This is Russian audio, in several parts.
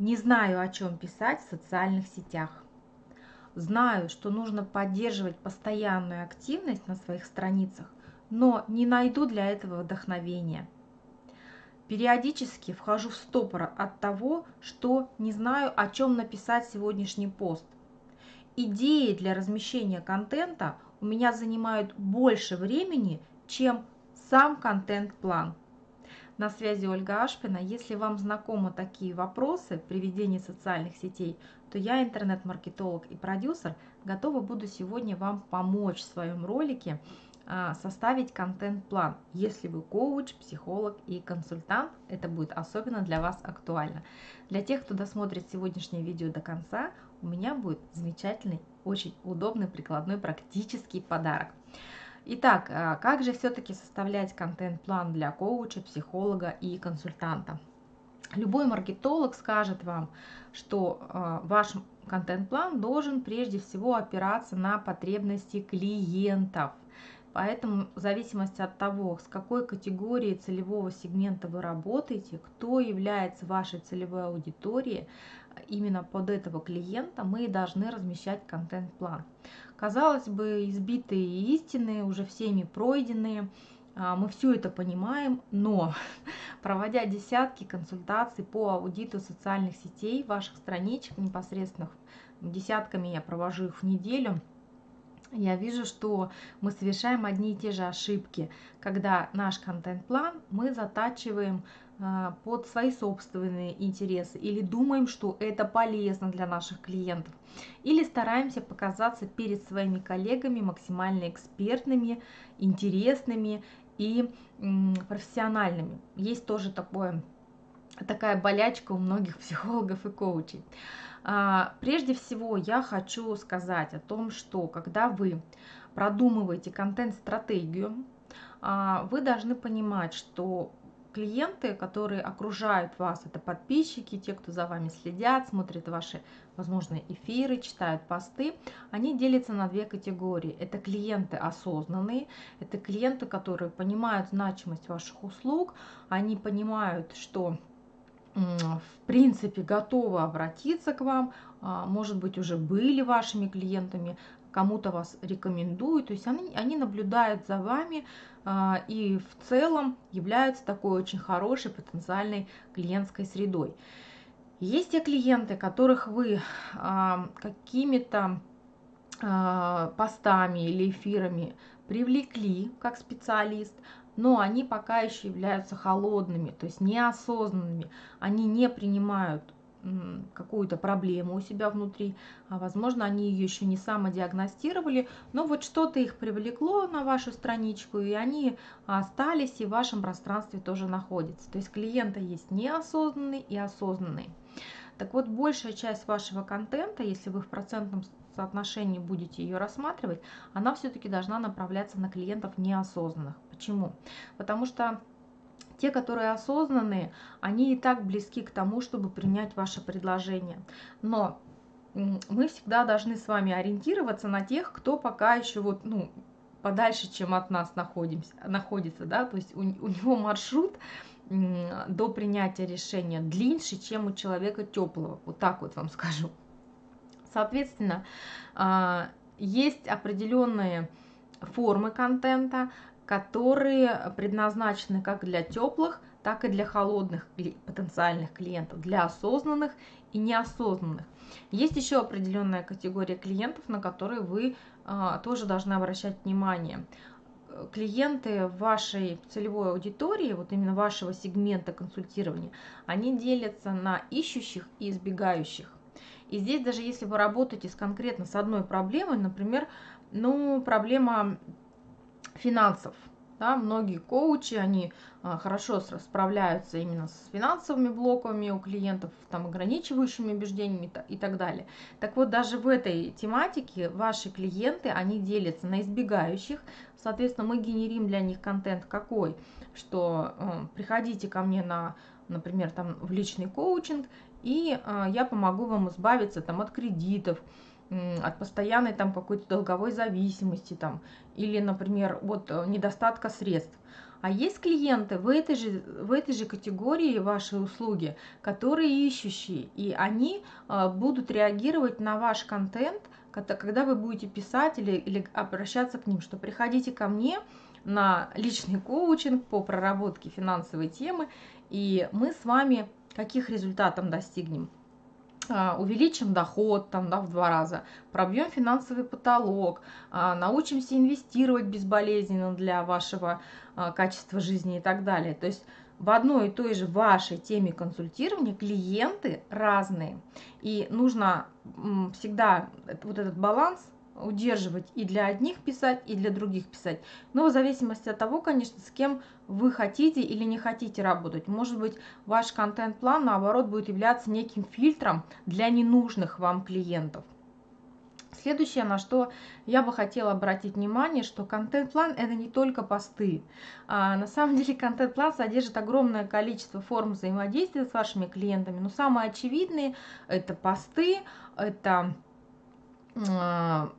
Не знаю, о чем писать в социальных сетях. Знаю, что нужно поддерживать постоянную активность на своих страницах, но не найду для этого вдохновения. Периодически вхожу в стопор от того, что не знаю, о чем написать сегодняшний пост. Идеи для размещения контента у меня занимают больше времени, чем сам контент-план. На связи Ольга Ашпина. Если вам знакомы такие вопросы при ведении социальных сетей, то я интернет-маркетолог и продюсер, готова буду сегодня вам помочь в своем ролике а, составить контент-план. Если вы коуч, психолог и консультант, это будет особенно для вас актуально. Для тех, кто досмотрит сегодняшнее видео до конца, у меня будет замечательный, очень удобный, прикладной, практический подарок. Итак, а, как же все-таки составлять контент-план для коуча, психолога и консультанта? Любой маркетолог скажет вам, что а, ваш контент-план должен прежде всего опираться на потребности клиентов. Поэтому в зависимости от того, с какой категорией целевого сегмента вы работаете, кто является вашей целевой аудиторией, именно под этого клиента мы должны размещать контент-план. Казалось бы, избитые истины, уже всеми пройденные, а, мы все это понимаем, но проводя десятки консультаций по аудиту социальных сетей, ваших страничек непосредственных, десятками я провожу их в неделю, я вижу, что мы совершаем одни и те же ошибки, когда наш контент-план мы затачиваем а, под свои собственные интересы или думаем, что это полезно для наших клиентов, или стараемся показаться перед своими коллегами максимально экспертными, интересными и профессиональными. Есть тоже такое, такая болячка у многих психологов и коучей. А, прежде всего я хочу сказать о том, что когда вы продумываете контент-стратегию, а, вы должны понимать, что клиенты, которые окружают вас, это подписчики, те, кто за вами следят, смотрят ваши, возможно, эфиры, читают посты, они делятся на две категории. Это клиенты осознанные, это клиенты, которые понимают значимость ваших услуг, они понимают, что в принципе готовы обратиться к вам, а, может быть, уже были вашими клиентами, кому-то вас рекомендуют, то есть они, они наблюдают за вами а, и в целом являются такой очень хорошей потенциальной клиентской средой. Есть те клиенты, которых вы а, какими-то постами или эфирами привлекли как специалист, но они пока еще являются холодными, то есть неосознанными, они не принимают какую-то проблему у себя внутри, а возможно они ее еще не самодиагностировали, но вот что-то их привлекло на вашу страничку, и они остались и в вашем пространстве тоже находятся. То есть клиента есть неосознанный и осознанный. Так вот, большая часть вашего контента, если вы в процентном соотношении будете ее рассматривать, она все-таки должна направляться на клиентов неосознанных. Почему? Потому что те, которые осознанные, они и так близки к тому, чтобы принять ваше предложение. Но мы всегда должны с вами ориентироваться на тех, кто пока еще вот, ну, подальше, чем от нас находимся, находится, да, то есть у, у него маршрут до принятия решения длиннее, чем у человека теплого, вот так вот вам скажу. Соответственно, а, есть определенные формы контента, которые предназначены как для теплых, так и для холодных потенциальных клиентов, для осознанных и неосознанных. Есть еще определенная категория клиентов, на которые вы а, тоже должны обращать внимание. Клиенты вашей целевой аудитории, вот именно вашего сегмента консультирования, они делятся на ищущих и избегающих. И здесь даже если вы работаете с конкретно с одной проблемой, например, ну, проблема финансов. Да, многие коучи, они а, хорошо справляются именно с финансовыми блоками у клиентов, там, ограничивающими убеждениями и так далее. Так вот, даже в этой тематике ваши клиенты, они делятся на избегающих. Соответственно, мы генерим для них контент какой? Что э, приходите ко мне на, например, там, в личный коучинг, и э, я помогу вам избавиться там, от кредитов, от постоянной там какой-то долговой зависимости там или, например, вот э, недостатка средств. А есть клиенты в этой же, в этой же категории вашей услуги, которые ищущие, и они э, будут реагировать на ваш контент, когда вы будете писать или, или обращаться к ним, что приходите ко мне на личный коучинг по проработке финансовой темы, и мы с вами каких результатов достигнем? А, увеличим доход там, да, в два раза, пробьем финансовый потолок, а, научимся инвестировать безболезненно для вашего а, качества жизни и так далее. То есть в одной и той же вашей теме консультирования клиенты разные. И нужно всегда вот этот баланс удерживать и для одних писать, и для других писать. Но в зависимости от того, конечно, с кем вы хотите или не хотите работать. Может быть, ваш контент-план, наоборот, будет являться неким фильтром для ненужных вам клиентов. Следующее, на что я бы хотела обратить внимание, что контент-план это не только посты. А, на самом деле контент-план содержит огромное количество форм взаимодействия с вашими клиентами, но самые очевидные это посты, это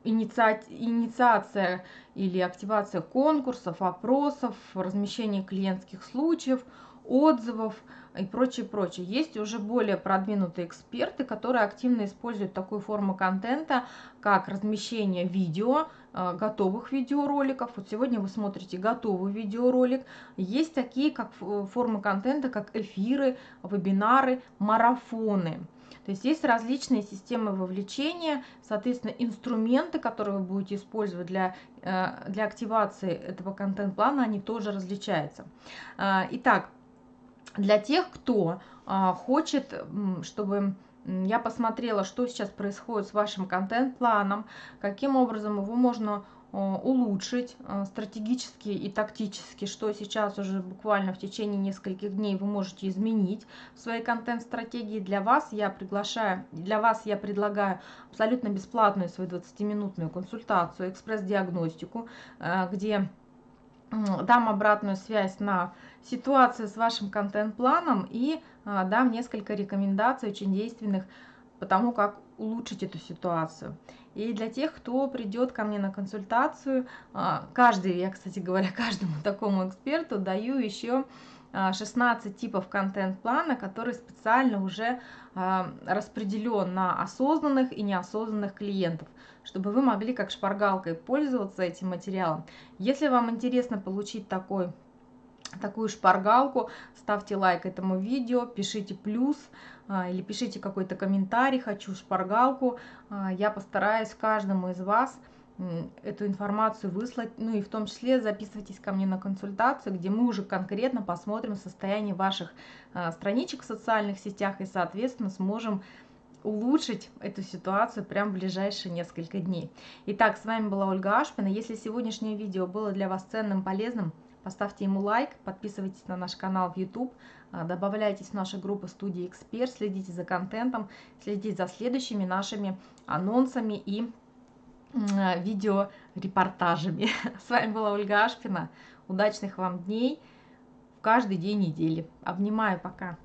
инициация или активация конкурсов, опросов, размещение клиентских случаев, отзывов и прочее, прочее. Есть уже более продвинутые эксперты, которые активно используют такую форму контента, как размещение видео, а, готовых видеороликов. Вот сегодня вы смотрите готовый видеоролик. Есть такие как формы контента, как эфиры, вебинары, марафоны. То есть есть различные системы вовлечения, соответственно, инструменты, которые вы будете использовать для, э, для активации этого контент-плана, они тоже различаются. А, итак, для тех, кто а, хочет, чтобы я посмотрела, что сейчас происходит с вашим контент-планом, каким образом его можно улучшить э, стратегически и тактически, что сейчас уже буквально в течение нескольких дней вы можете изменить в своей контент-стратегии. Для вас я приглашаю, для вас я предлагаю абсолютно бесплатную свою 20-минутную консультацию, экспресс-диагностику, э, где дам обратную связь на ситуацию с вашим контент-планом и дам несколько рекомендаций очень действенных по тому, как улучшить эту ситуацию. И для тех, кто придет ко мне на консультацию, а, каждый, я, кстати говоря, каждому такому эксперту даю еще 16 а, типов контент-плана, который специально уже а, распределен на осознанных и неосознанных клиентов, чтобы вы могли как шпаргалкой пользоваться этим материалом. Если вам интересно получить такой такую шпаргалку, ставьте лайк этому видео, пишите плюс а, или пишите какой-то комментарий, хочу шпаргалку. А, я постараюсь каждому из вас эту информацию выслать, ну и в том числе записывайтесь ко мне на консультацию, где мы уже конкретно посмотрим состояние ваших а, страничек в социальных сетях и, соответственно, сможем улучшить эту ситуацию прямо в ближайшие несколько дней. Итак, с вами была Ольга Ашпина. Если сегодняшнее видео было для вас ценным, полезным, Поставьте ему лайк, подписывайтесь на наш канал в YouTube, а, добавляйтесь в нашу группу студии Эксперт, следите за контентом, следите за следующими нашими анонсами и видеорепортажами. С вами была Ольга Ашпина. Удачных вам дней в каждый день недели. Обнимаю, пока.